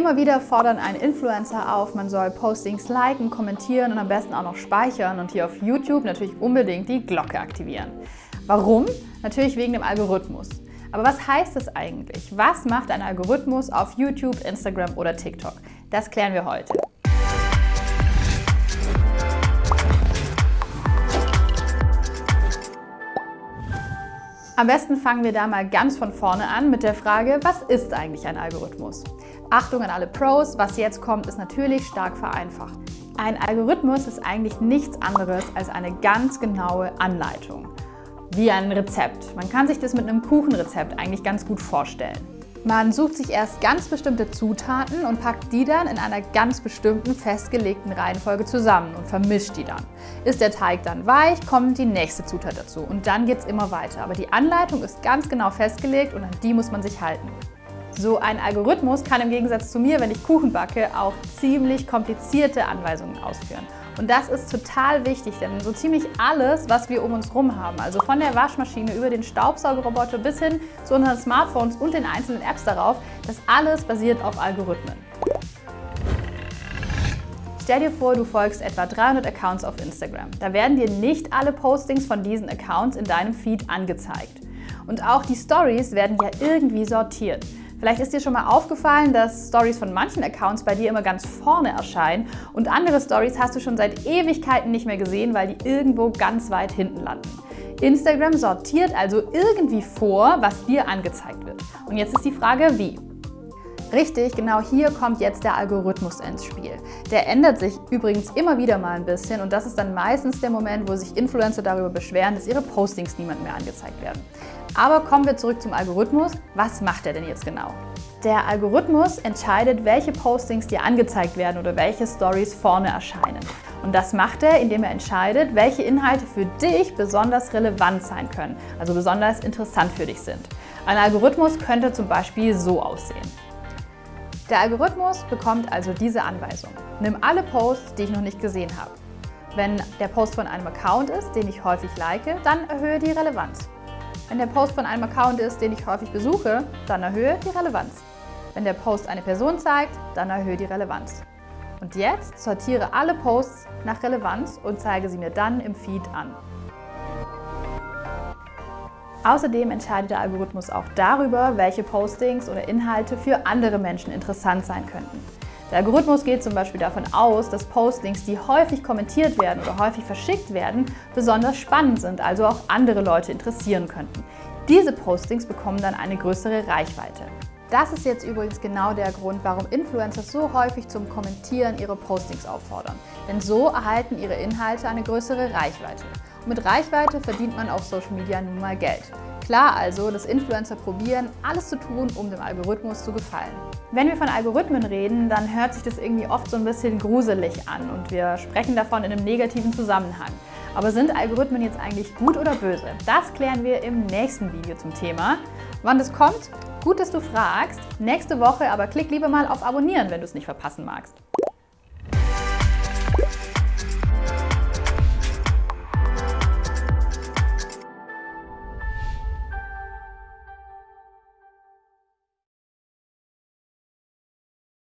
Immer wieder fordern ein Influencer auf, man soll Postings liken, kommentieren und am besten auch noch speichern und hier auf YouTube natürlich unbedingt die Glocke aktivieren. Warum? Natürlich wegen dem Algorithmus. Aber was heißt das eigentlich? Was macht ein Algorithmus auf YouTube, Instagram oder TikTok? Das klären wir heute. Am besten fangen wir da mal ganz von vorne an mit der Frage, was ist eigentlich ein Algorithmus? Achtung an alle Pros, was jetzt kommt, ist natürlich stark vereinfacht. Ein Algorithmus ist eigentlich nichts anderes als eine ganz genaue Anleitung. Wie ein Rezept. Man kann sich das mit einem Kuchenrezept eigentlich ganz gut vorstellen. Man sucht sich erst ganz bestimmte Zutaten und packt die dann in einer ganz bestimmten festgelegten Reihenfolge zusammen und vermischt die dann. Ist der Teig dann weich, kommt die nächste Zutat dazu und dann geht es immer weiter. Aber die Anleitung ist ganz genau festgelegt und an die muss man sich halten. So ein Algorithmus kann im Gegensatz zu mir, wenn ich Kuchen backe, auch ziemlich komplizierte Anweisungen ausführen. Und das ist total wichtig, denn so ziemlich alles, was wir um uns herum haben, also von der Waschmaschine über den Staubsaugerroboter bis hin zu unseren Smartphones und den einzelnen Apps darauf, das alles basiert auf Algorithmen. Stell dir vor, du folgst etwa 300 Accounts auf Instagram. Da werden dir nicht alle Postings von diesen Accounts in deinem Feed angezeigt. Und auch die Stories werden ja irgendwie sortiert. Vielleicht ist dir schon mal aufgefallen, dass Stories von manchen Accounts bei dir immer ganz vorne erscheinen und andere Stories hast du schon seit Ewigkeiten nicht mehr gesehen, weil die irgendwo ganz weit hinten landen. Instagram sortiert also irgendwie vor, was dir angezeigt wird. Und jetzt ist die Frage, wie? Richtig, genau hier kommt jetzt der Algorithmus ins Spiel. Der ändert sich übrigens immer wieder mal ein bisschen und das ist dann meistens der Moment, wo sich Influencer darüber beschweren, dass ihre Postings niemand mehr angezeigt werden. Aber kommen wir zurück zum Algorithmus. Was macht er denn jetzt genau? Der Algorithmus entscheidet, welche Postings dir angezeigt werden oder welche Stories vorne erscheinen. Und das macht er, indem er entscheidet, welche Inhalte für dich besonders relevant sein können, also besonders interessant für dich sind. Ein Algorithmus könnte zum Beispiel so aussehen. Der Algorithmus bekommt also diese Anweisung. Nimm alle Posts, die ich noch nicht gesehen habe. Wenn der Post von einem Account ist, den ich häufig like, dann erhöhe die Relevanz. Wenn der Post von einem Account ist, den ich häufig besuche, dann erhöhe die Relevanz. Wenn der Post eine Person zeigt, dann erhöhe die Relevanz. Und jetzt sortiere alle Posts nach Relevanz und zeige sie mir dann im Feed an. Außerdem entscheidet der Algorithmus auch darüber, welche Postings oder Inhalte für andere Menschen interessant sein könnten. Der Algorithmus geht zum Beispiel davon aus, dass Postings, die häufig kommentiert werden oder häufig verschickt werden, besonders spannend sind, also auch andere Leute interessieren könnten. Diese Postings bekommen dann eine größere Reichweite. Das ist jetzt übrigens genau der Grund, warum Influencer so häufig zum Kommentieren ihre Postings auffordern. Denn so erhalten ihre Inhalte eine größere Reichweite. Mit Reichweite verdient man auf Social Media nun mal Geld. Klar also, dass Influencer probieren, alles zu tun, um dem Algorithmus zu gefallen. Wenn wir von Algorithmen reden, dann hört sich das irgendwie oft so ein bisschen gruselig an und wir sprechen davon in einem negativen Zusammenhang. Aber sind Algorithmen jetzt eigentlich gut oder böse? Das klären wir im nächsten Video zum Thema. Wann das kommt? Gut, dass du fragst. Nächste Woche aber klick lieber mal auf Abonnieren, wenn du es nicht verpassen magst.